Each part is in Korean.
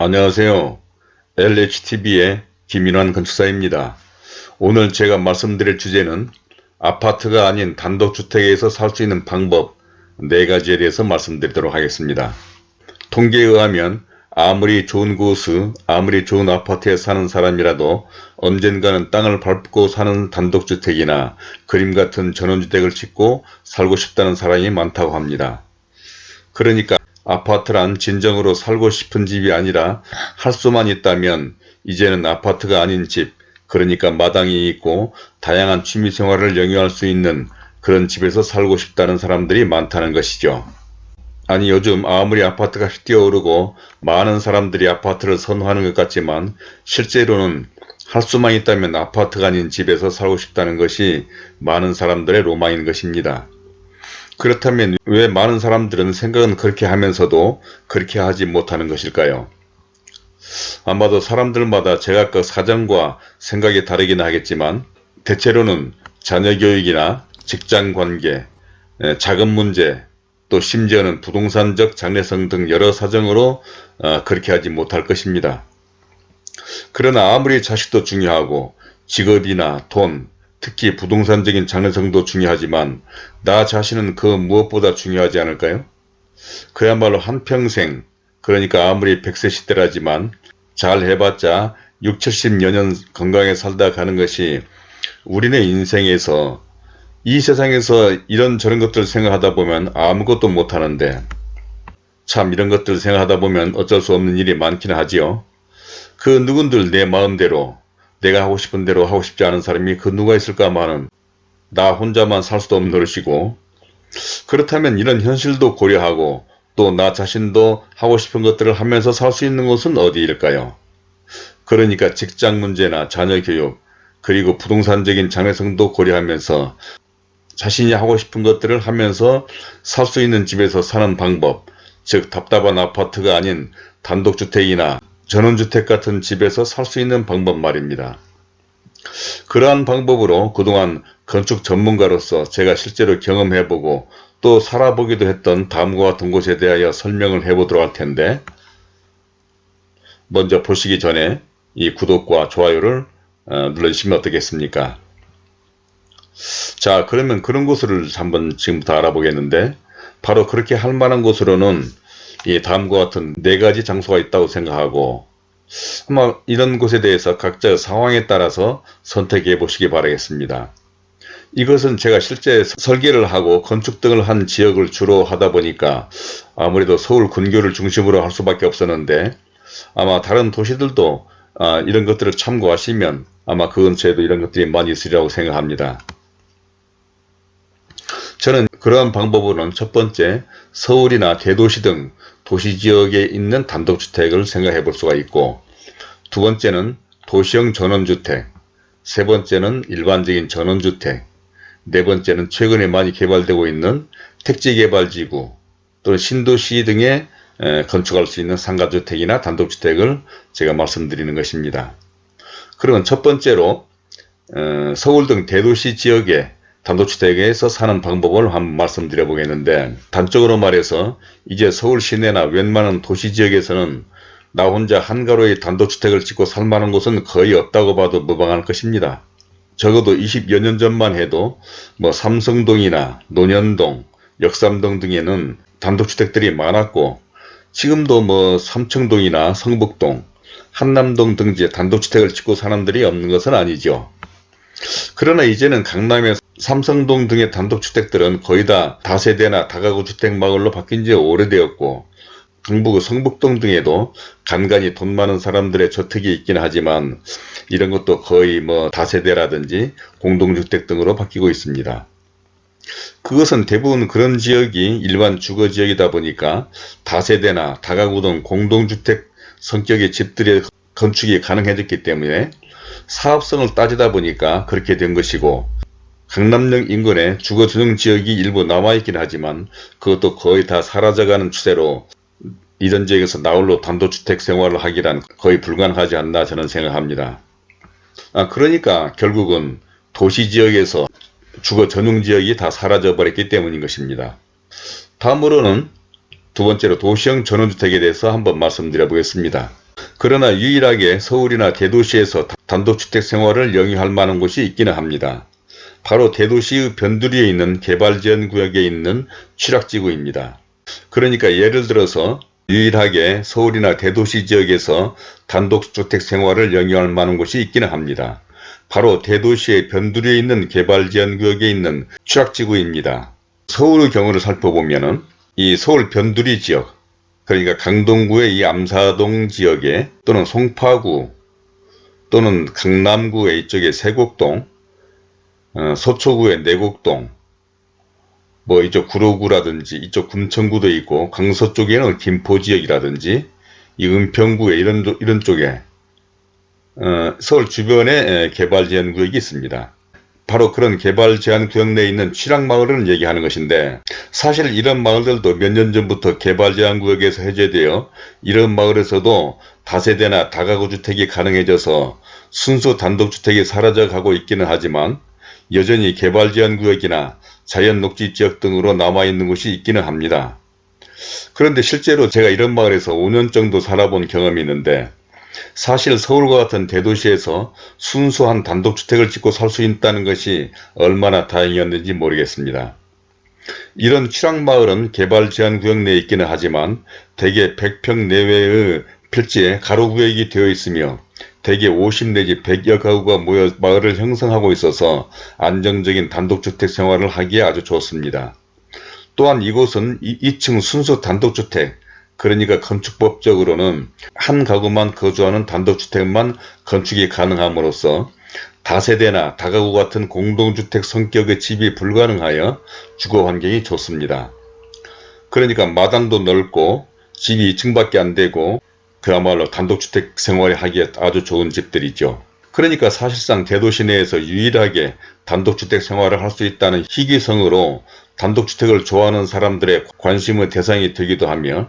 안녕하세요. LHTV의 김인환 건축사입니다. 오늘 제가 말씀드릴 주제는 아파트가 아닌 단독주택에서 살 수 있는 방법 4가지에 대해서 말씀드리도록 하겠습니다. 통계에 의하면 아무리 좋은 곳수 아무리 좋은 아파트에 사는 사람이라도 언젠가는 땅을 밟고 사는 단독주택이나 그림 같은 전원주택을 짓고 살고 싶다는 사람이 많다고 합니다. 그러니까 아파트란 진정으로 살고 싶은 집이 아니라 할 수만 있다면 이제는 아파트가 아닌 집 그러니까 마당이 있고 다양한 취미생활을 영위할 수 있는 그런 집에서 살고 싶다는 사람들이 많다는 것이죠. 아니 요즘 아무리 아파트 값이 뛰어오르고 많은 사람들이 아파트를 선호하는 것 같지만 실제로는 할 수만 있다면 아파트가 아닌 집에서 살고 싶다는 것이 많은 사람들의 로망인 것입니다. 그렇다면 왜 많은 사람들은 생각은 그렇게 하면서도 그렇게 하지 못하는 것일까요? 아마도 사람들마다 제각각 사정과 생각이 다르긴 하겠지만 대체로는 자녀 교육이나 직장 관계, 자금 문제, 또 심지어는 부동산적 장래성 등 여러 사정으로 어, 그렇게 하지 못할 것입니다. 그러나 아무리 자식도 중요하고 직업이나 돈, 특히 부동산적인 장래성도 중요하지만 나 자신은 그 무엇보다 중요하지 않을까요? 그야말로 한평생 그러니까 아무리 100세 시대라지만 잘 해봤자 6, 70여 년 건강에 살다 가는 것이 우리네 인생에서 이 세상에서 이런 저런 것들 생각하다 보면 아무것도 못하는데 참 이런 것들 생각하다 보면 어쩔 수 없는 일이 많긴 하지요. 그 누군들 내 마음대로 내가 하고 싶은 대로 하고 싶지 않은 사람이 그 누가 있을까 마는 나 혼자만 살 수도 없는 노릇이고 그렇다면 이런 현실도 고려하고 또 나 자신도 하고 싶은 것들을 하면서 살 수 있는 곳은 어디일까요? 그러니까 직장 문제나 자녀 교육 그리고 부동산적인 장래성도 고려하면서 자신이 하고 싶은 것들을 하면서 살 수 있는 집에서 사는 방법 즉 답답한 아파트가 아닌 단독주택이나 전원주택 같은 집에서 살 수 있는 방법 말입니다. 그러한 방법으로 그동안 건축 전문가로서 제가 실제로 경험해보고 또 살아보기도 했던 다음과 같은 곳에 대하여 설명을 해보도록 할 텐데 먼저 보시기 전에 이 구독과 좋아요를 어, 눌러주시면 어떻겠습니까? 자 그러면 그런 곳을 한번 지금부터 알아보겠는데 바로 그렇게 할 만한 곳으로는 이 다음과 같은 네 가지 장소가 있다고 생각하고 아마 이런 곳에 대해서 각자 상황에 따라서 선택해 보시기 바라겠습니다. 이것은 제가 실제 설계를 하고 건축 등을 한 지역을 주로 하다 보니까 아무래도 서울 근교를 중심으로 할 수밖에 없었는데 아마 다른 도시들도 아, 이런 것들을 참고하시면 아마 그 근처에도 이런 것들이 많이 있으리라고 생각합니다. 저는 그러한 방법으로는 첫 번째 서울이나 대도시 등 도시지역에 있는 단독주택을 생각해 볼 수가 있고 두 번째는 도시형 전원주택 세 번째는 일반적인 전원주택 네 번째는 최근에 많이 개발되고 있는 택지개발지구 또는 신도시 등에 건축할 수 있는 상가주택이나 단독주택을 제가 말씀드리는 것입니다. 그러면 첫 번째로 어, 서울 등 대도시 지역에 단독주택에서 사는 방법을 한번 말씀드려 보겠는데 단적으로 말해서 이제 서울 시내나 웬만한 도시지역에서는 나 혼자 한가로이 단독주택을 짓고 살만한 곳은 거의 없다고 봐도 무방할 것입니다. 적어도 20여 년 전만 해도 뭐 삼성동이나 논현동, 역삼동 등에는 단독주택들이 많았고 지금도 뭐 삼청동이나 성북동, 한남동 등지에 단독주택을 짓고 사람들이 없는 것은 아니죠. 그러나 이제는 강남의 삼성동 등의 단독주택들은 거의 다 다세대나 다가구 주택마을로 바뀐 지 오래되었고 경북 성북동 등에도 간간히 돈 많은 사람들의 저택이 있긴 하지만 이런 것도 거의 뭐 다세대라든지 공동주택 등으로 바뀌고 있습니다. 그것은 대부분 그런 지역이 일반 주거지역이다 보니까 다세대나 다가구 등 공동주택 성격의 집들의 건축이 가능해졌기 때문에 사업성을 따지다 보니까 그렇게 된 것이고 강남역 인근에 주거전용 지역이 일부 남아있긴 하지만 그것도 거의 다 사라져가는 추세로 이런 지역에서 나홀로 단독주택 생활을 하기란 거의 불가능하지 않나 저는 생각합니다. 아, 그러니까 결국은 도시지역에서 주거 전용 지역이 다 사라져 버렸기 때문인 것입니다. 다음으로는 두 번째로 도시형 전원주택에 대해서 한번 말씀드려 보겠습니다. 그러나 유일하게 서울이나 대도시에서 단독주택 생활을 영위할 만한 곳이 있기는 합니다. 바로 대도시의 변두리에 있는 개발지원 구역에 있는 취락지구입니다. 그러니까 예를 들어서 유일하게 서울이나 대도시 지역에서 단독주택 생활을 영위할 만한 곳이 있기는 합니다. 바로 대도시의 변두리에 있는 개발지원구역에 있는 취락지구입니다. 서울의 경우를 살펴보면 이 서울 변두리 지역 그러니까 강동구의 이 암사동 지역에 또는 송파구 또는 강남구의 이쪽에 세곡동 어, 서초구의 내곡동 뭐 이쪽 구로구라든지 이쪽 금천구도 있고 강서 쪽에는 김포지역이라든지 이 은평구에 이런 이런 쪽에 어, 서울 주변에 개발 제한 구역이 있습니다. 바로 그런 개발 제한 구역 내에 있는 취락마을을 얘기하는 것인데 사실 이런 마을들도 몇 년 전부터 개발 제한 구역에서 해제되어 이런 마을에서도 다세대나 다가구 주택이 가능해져서 순수 단독주택이 사라져가고 있기는 하지만 여전히 개발 제한 구역이나 자연 녹지 지역 등으로 남아있는 곳이 있기는 합니다. 그런데 실제로 제가 이런 마을에서 5년 정도 살아본 경험이 있는데 사실 서울과 같은 대도시에서 순수한 단독주택을 짓고 살 수 있다는 것이 얼마나 다행이었는지 모르겠습니다. 이런 취락마을은 개발 제한 구역 내에 있기는 하지만 대개 100평 내외의 필지에 가로구역이 되어 있으며 대개 50 내지 100여 가구가 모여 마을을 형성하고 있어서 안정적인 단독주택 생활을 하기에 아주 좋습니다. 또한 이곳은 2층 순수 단독주택 그러니까 건축법적으로는 한 가구만 거주하는 단독주택만 건축이 가능함으로써 다세대나 다가구 같은 공동주택 성격의 집이 불가능하여 주거환경이 좋습니다. 그러니까 마당도 넓고 집이 2층밖에 안되고 그야말로 단독주택 생활을 하기에 아주 좋은 집들이죠. 그러니까 사실상 대도시 내에서 유일하게 단독주택 생활을 할 수 있다는 희귀성으로 단독주택을 좋아하는 사람들의 관심의 대상이 되기도 하며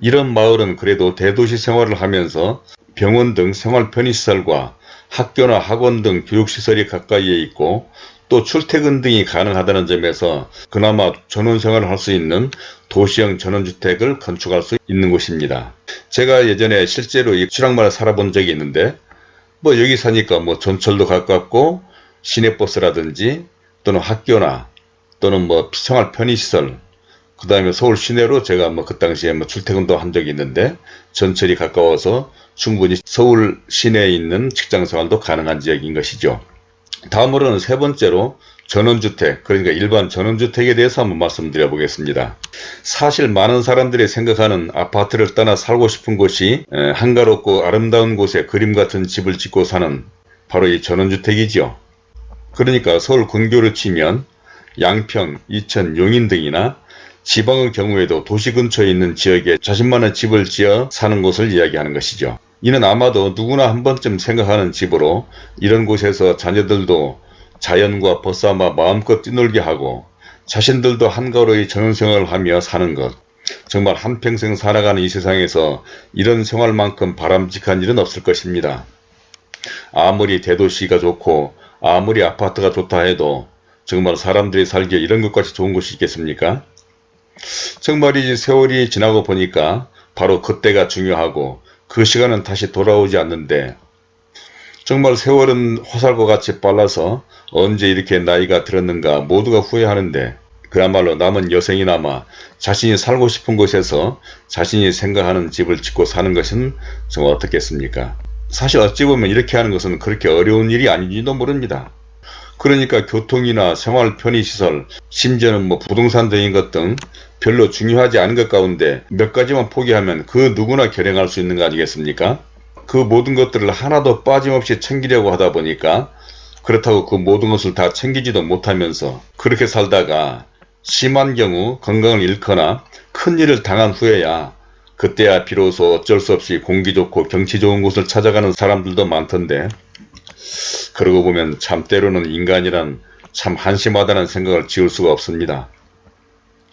이런 마을은 그래도 대도시 생활을 하면서 병원 등 생활 편의시설과 학교나 학원 등 교육시설이 가까이에 있고 또 출퇴근 등이 가능하다는 점에서 그나마 전원생활을 할 수 있는 도시형 전원주택을 건축할 수 있는 곳입니다. 제가 예전에 실제로 이 출항마을 살아본 적이 있는데 뭐 여기 사니까 뭐 전철도 가깝고 시내버스라든지 또는 학교나 또는 뭐 생활 편의시설 그 다음에 서울 시내로 제가 뭐 그 당시에 뭐 출퇴근도 한 적이 있는데 전철이 가까워서 충분히 서울 시내에 있는 직장생활도 가능한 지역인 것이죠. 다음으로는 세 번째로 전원주택 그러니까 일반 전원주택에 대해서 한번 말씀드려 보겠습니다. 사실 많은 사람들이 생각하는 아파트를 떠나 살고 싶은 곳이 한가롭고 아름다운 곳에 그림 같은 집을 짓고 사는 바로 이 전원주택이죠. 그러니까 서울 근교를 치면 양평, 이천, 용인 등이나 지방의 경우에도 도시 근처에 있는 지역에 자신만의 집을 지어 사는 곳을 이야기하는 것이죠. 이는 아마도 누구나 한 번쯤 생각하는 집으로 이런 곳에서 자녀들도 자연과 벗삼아 마음껏 뛰놀게 하고 자신들도 한가로이 전원생활을 하며 사는 것. 정말 한평생 살아가는 이 세상에서 이런 생활만큼 바람직한 일은 없을 것입니다. 아무리 대도시가 좋고 아무리 아파트가 좋다 해도 정말 사람들이 살기에 이런 것까지 좋은 곳이 있겠습니까? 정말이지 세월이 지나고 보니까 바로 그때가 중요하고 그 시간은 다시 돌아오지 않는데 정말 세월은 화살과 같이 빨라서 언제 이렇게 나이가 들었는가 모두가 후회하는데 그야말로 남은 여생이나마 자신이 살고 싶은 곳에서 자신이 생각하는 집을 짓고 사는 것은 정말 어떻겠습니까? 사실 어찌 보면 이렇게 하는 것은 그렇게 어려운 일이 아닌지도 모릅니다. 그러니까 교통이나 생활 편의시설, 심지어는 뭐 부동산 등인 것 등 별로 중요하지 않은 것 가운데 몇 가지만 포기하면 그 누구나 결행할 수 있는 거 아니겠습니까? 그 모든 것들을 하나도 빠짐없이 챙기려고 하다 보니까 그렇다고 그 모든 것을 다 챙기지도 못하면서 그렇게 살다가 심한 경우 건강을 잃거나 큰일을 당한 후에야 그때야 비로소 어쩔 수 없이 공기 좋고 경치 좋은 곳을 찾아가는 사람들도 많던데 그러고 보면 참 때로는 인간이란 참 한심하다는 생각을 지울 수가 없습니다.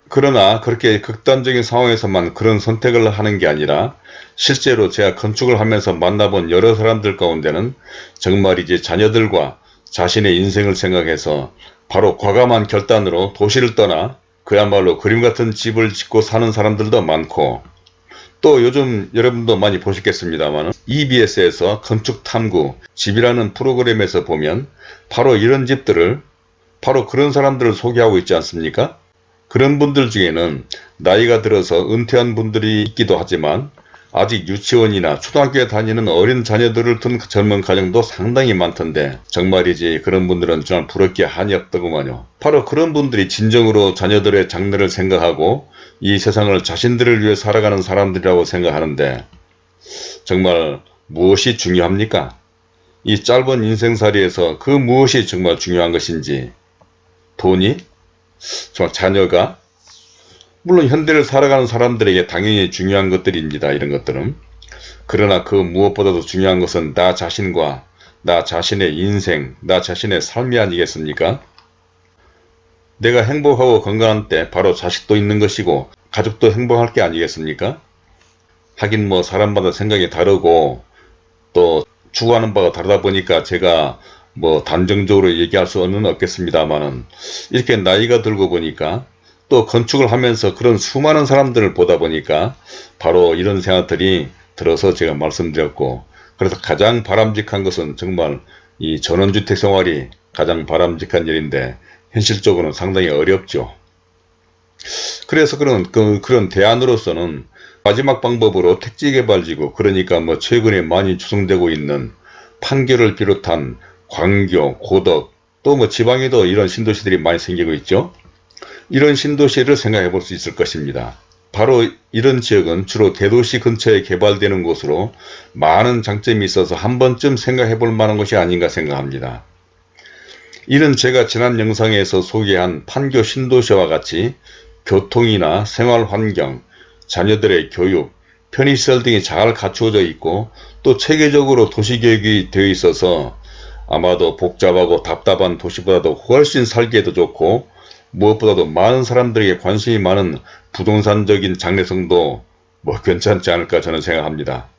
그러나 그렇게 극단적인 상황에서만 그런 선택을 하는 게 아니라 실제로 제가 건축을 하면서 만나본 여러 사람들 가운데는 정말 이제 자녀들과 자신의 인생을 생각해서 바로 과감한 결단으로 도시를 떠나 그야말로 그림 같은 집을 짓고 사는 사람들도 많고 또 요즘 여러분도 많이 보셨겠습니다만 EBS에서 건축탐구 집이라는 프로그램에서 보면 바로 이런 집들을 바로 그런 사람들을 소개하고 있지 않습니까? 그런 분들 중에는 나이가 들어서 은퇴한 분들이 있기도 하지만 아직 유치원이나 초등학교에 다니는 어린 자녀들을 둔 젊은 가정도 상당히 많던데 정말이지 그런 분들은 정말 부럽게 한이 없더구만요. 바로 그런 분들이 진정으로 자녀들의 장래를 생각하고 이 세상을 자신들을 위해 살아가는 사람들이라고 생각하는데 정말 무엇이 중요합니까? 이 짧은 인생살이에서 그 무엇이 정말 중요한 것인지 돈이? 정말 자녀가? 물론 현대를 살아가는 사람들에게 당연히 중요한 것들입니다. 이런 것들은. 그러나 그 무엇보다도 중요한 것은 나 자신과 나 자신의 인생, 나 자신의 삶이 아니겠습니까? 내가 행복하고 건강한 때 바로 자식도 있는 것이고 가족도 행복할 게 아니겠습니까? 하긴 뭐 사람마다 생각이 다르고 또 추구하는 바가 다르다 보니까 제가 뭐 단정적으로 얘기할 수는 없겠습니다만은 이렇게 나이가 들고 보니까 또 건축을 하면서 그런 수많은 사람들을 보다 보니까 바로 이런 생각들이 들어서 제가 말씀드렸고 그래서 가장 바람직한 것은 정말 이 전원주택 생활이 가장 바람직한 일인데 현실적으로는 상당히 어렵죠. 그래서 그런 그, 그런 대안으로서는 마지막 방법으로 택지개발지구 그러니까 뭐 최근에 많이 추성되고 있는 판교를 비롯한 광교, 고덕 또 뭐 지방에도 이런 신도시들이 많이 생기고 있죠. 이런 신도시를 생각해 볼 수 있을 것입니다. 바로 이런 지역은 주로 대도시 근처에 개발되는 곳으로 많은 장점이 있어서 한 번쯤 생각해 볼 만한 것이 아닌가 생각합니다. 이는 제가 지난 영상에서 소개한 판교 신도시와 같이 교통이나 생활환경, 자녀들의 교육, 편의시설 등이 잘 갖추어져 있고 또 체계적으로 도시계획이 되어 있어서 아마도 복잡하고 답답한 도시보다도 훨씬 살기에도 좋고 무엇보다도 많은 사람들에게 관심이 많은 부동산적인 장래성도 뭐 괜찮지 않을까 저는 생각합니다.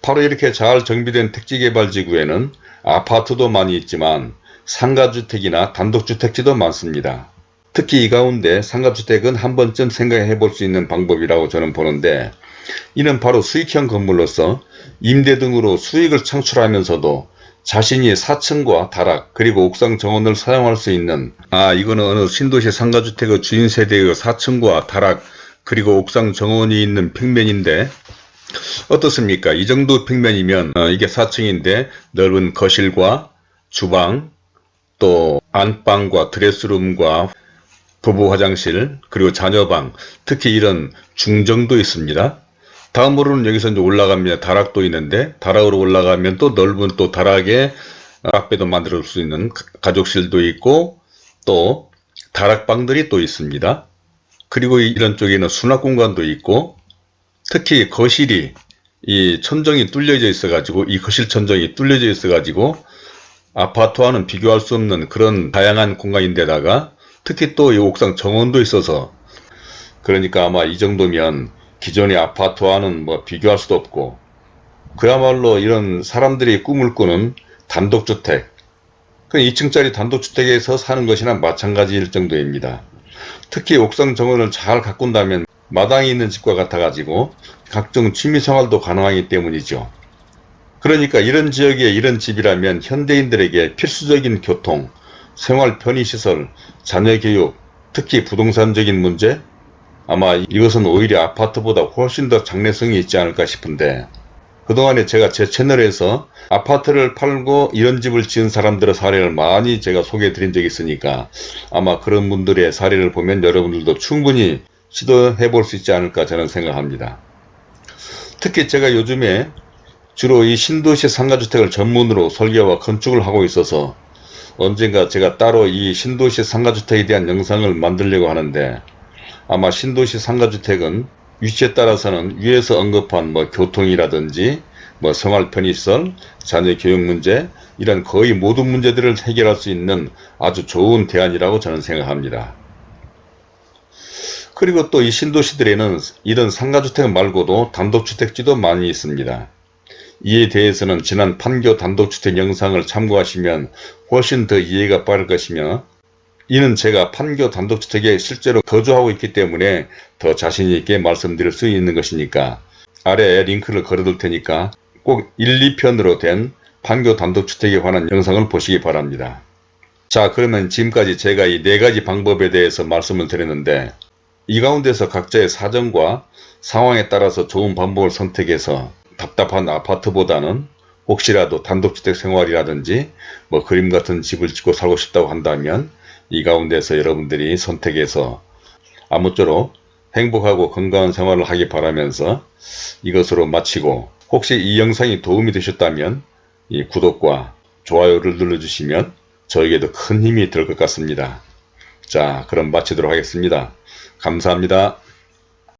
바로 이렇게 잘 정비된 택지개발지구에는 아파트도 많이 있지만 상가주택이나 단독주택지도 많습니다. 특히 이 가운데 상가주택은 한 번쯤 생각해 볼 수 있는 방법이라고 저는 보는데 이는 바로 수익형 건물로서 임대 등으로 수익을 창출하면서도 자신이 4층과 다락 그리고 옥상 정원을 사용할 수 있는 아 이거는 어느 신도시 상가주택의 주인 세대의 4층과 다락 그리고 옥상 정원이 있는 평면인데 어떻습니까? 이 정도 평면이면 어, 이게 4층인데 넓은 거실과 주방 또 안방과 드레스룸과 부부 화장실 그리고 자녀방 특히 이런 중정도 있습니다. 다음으로는 여기서 이제 올라가면 다락도 있는데 다락으로 올라가면 또 넓은 또 다락에 앞배도 만들 수 있는 가족실도 있고 또 다락방들이 또 있습니다. 그리고 이런 쪽에는 수납 공간도 있고 특히 거실이 이 천정이 뚫려져 있어 가지고 이 거실 천정이 뚫려져 있어 가지고 아파트와는 비교할 수 없는 그런 다양한 공간인데다가 특히 또 이 옥상 정원도 있어서 그러니까 아마 이 정도면 기존의 아파트와는 뭐 비교할 수도 없고 그야말로 이런 사람들이 꿈을 꾸는 단독주택 그 2층짜리 단독주택에서 사는 것이나 마찬가지일 정도입니다. 특히 옥상 정원을 잘 가꾼다면 마당이 있는 집과 같아 가지고 각종 취미생활도 가능하기 때문이죠. 그러니까 이런 지역에 이런 집이라면 현대인들에게 필수적인 교통, 생활 편의시설, 자녀교육, 특히 부동산적인 문제, 아마 이것은 오히려 아파트보다 훨씬 더 장래성이 있지 않을까 싶은데 그동안에 제가 제 채널에서 아파트를 팔고 이런 집을 지은 사람들의 사례를 많이 제가 소개해 드린 적이 있으니까 아마 그런 분들의 사례를 보면 여러분들도 충분히 시도해 볼 수 있지 않을까 저는 생각합니다. 특히 제가 요즘에 주로 이 신도시 상가주택을 전문으로 설계와 건축을 하고 있어서 언젠가 제가 따로 이 신도시 상가주택에 대한 영상을 만들려고 하는데 아마 신도시 상가주택은 위치에 따라서는 위에서 언급한 뭐 교통이라든지 뭐 생활 편의시설, 자녀 교육 문제 이런 거의 모든 문제들을 해결할 수 있는 아주 좋은 대안이라고 저는 생각합니다. 그리고 또 이 신도시들에는 이런 상가주택 말고도 단독주택지도 많이 있습니다. 이에 대해서는 지난 판교 단독주택 영상을 참고하시면 훨씬 더 이해가 빠를 것이며 이는 제가 판교 단독주택에 실제로 거주하고 있기 때문에 더 자신있게 말씀드릴 수 있는 것이니까 아래에 링크를 걸어둘 테니까 꼭 1, 2편으로 된 판교 단독주택에 관한 영상을 보시기 바랍니다. 자 그러면 지금까지 제가 이 네 가지 방법에 대해서 말씀을 드렸는데 이 가운데서 각자의 사정과 상황에 따라서 좋은 방법을 선택해서 답답한 아파트보다는 혹시라도 단독주택 생활이라든지 뭐 그림 같은 집을 짓고 살고 싶다고 한다면 이 가운데서 여러분들이 선택해서 아무쪼록 행복하고 건강한 생활을 하기 바라면서 이것으로 마치고 혹시 이 영상이 도움이 되셨다면 이 구독과 좋아요를 눌러주시면 저에게도 큰 힘이 될 것 같습니다. 자 그럼 마치도록 하겠습니다. 감사합니다.